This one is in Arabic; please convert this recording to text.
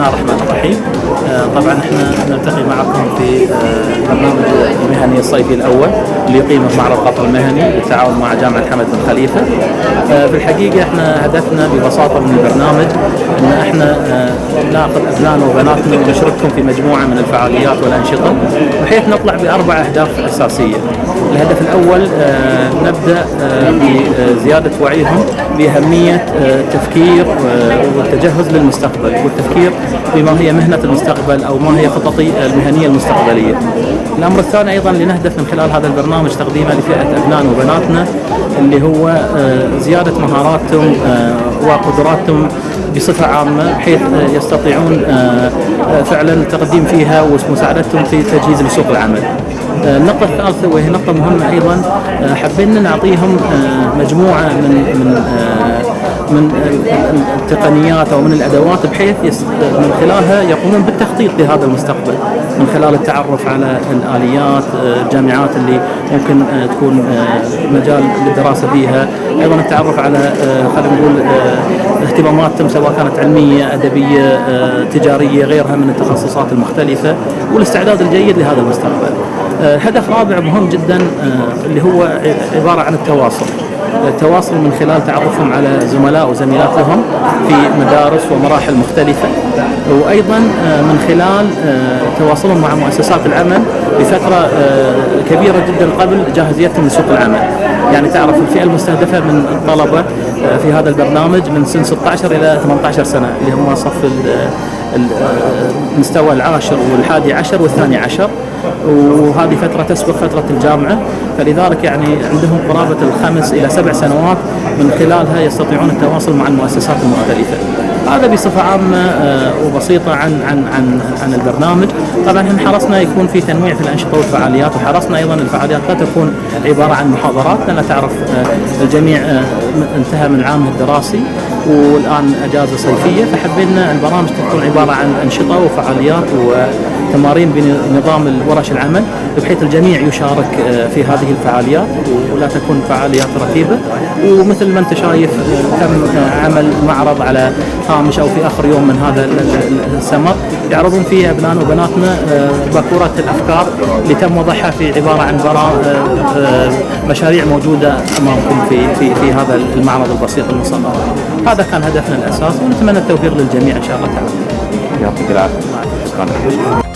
الله الرحمن الرحيم. آه، طبعا إحنا نلتقي معكم في آه، برنامج المهني الصيفي الأول اللي يقيمه معرض قطر المهني بالتعاون مع جامعة حمد بن خليفة. آه، في الحقيقة إحنا هدفنا ببساطة من البرنامج إن إحنا آه، نأخذ ابنائنا وبناتنا ونشركهم في مجموعة من الفعاليات والأنشطة بحيث نطلع بأربع أهداف أساسية. الهدف الأول آه، نبدأ آه، بزيادة وعيهم بأهمية آه، التفكير والتجهز للمستقبل والتفكير بما هي مهنة المستقبل أو ما هي خططي المهنية المستقبلية. الأمر الثاني أيضا اللي نهدف من خلال هذا البرنامج تقديمه لفئة ابنائنا وبناتنا اللي هو آه، زيادة مهاراتهم آه، وقدراتهم بصفة عامة بحيث آه، يستطيعون فعلا التقديم فيها ومساعدتهم في تجهيز لسوق العمل. النقطة الثالثة وهي نقطة مهمة أيضا حبينا نعطيهم مجموعة من من من ال- التقنيات أو من الأدوات بحيث من خلالها يقومون بالتخطيط لهذا المستقبل من خلال التعرف على الآليات الجامعات اللي ممكن آه، تكون آه، مجال للدراسة فيها. أيضا التعرف على آه، خلينا نقول اهتماماتهم سواء كانت علمية أدبية تجارية غيرها من التخصصات المختلفة والاستعداد الجيد لهذا المستقبل. هدف رابع مهم جدا اللي هو عبارة عن التواصل. التواصل من خلال تعرفهم على زملاء وزميلات لهم في مدارس ومراحل مختلفة. وأيضا آه، من خلال آه، تواصلهم مع مؤسسات العمل بفترة آه، كبيرة جدا قبل جاهزيتهم لسوق العمل. يعني تعرف الفئة المستهدفة من الطلبة آه، في هذا البرنامج من سن 16 إلى 18 سنة اللي هم صف ال- ال- المستوى العاشر والحادي عشر والثاني عشر. وهذه فترة تسبق فترة الجامعة. فلذلك يعني عندهم قرابة الخمس إلى سبع سنوات من خلالها يستطيعون التواصل مع المؤسسات المختلفة. هذا بصفة عامة آه، وبسيطة عن عن عن عن البرنامج، طبعا إحنا حرصنا يكون في تنويع في الأنشطة والفعاليات وحرصنا أيضا الفعاليات لا تكون عبارة عن محاضرات لأن تعرف آه، الجميع آه، انتهى من عامه الدراسي والآن أجازة صيفية. فحبينا البرامج تكون عبارة عن أنشطة وفعاليات وتمارين بنظام الورش العمل بحيث الجميع يشارك آه، في هذه الفعاليات ولا تكون فعاليات رتيبة. ومثل ما أنت شايف تم آه، عمل معرض على هامش أو في آخر يوم من هذا ال- ال- السمر. يعرضون فيه أبنائنا وبناتنا آه، باكورة الأفكار اللي تم وضعها في عبارة عن مشاريع موجودة أمامكم في في في هذا المعرض البسيط المصغر هذا كان هدفنا الأساسي ونتمنى التوفيق للجميع إن شاء الله تعالى. يعطيك العافية. شكرا.